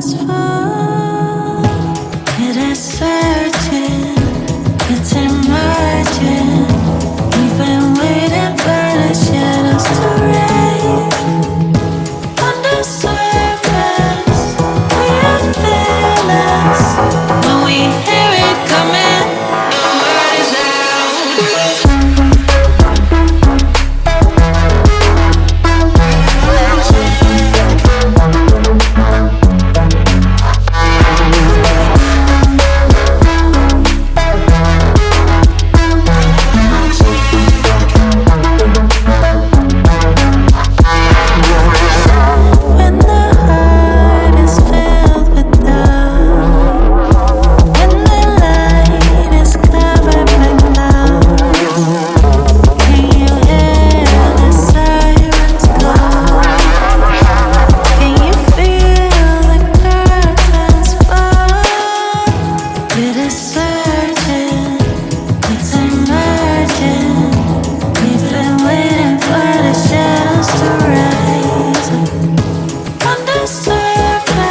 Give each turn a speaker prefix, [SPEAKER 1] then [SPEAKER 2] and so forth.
[SPEAKER 1] satisfied. perfect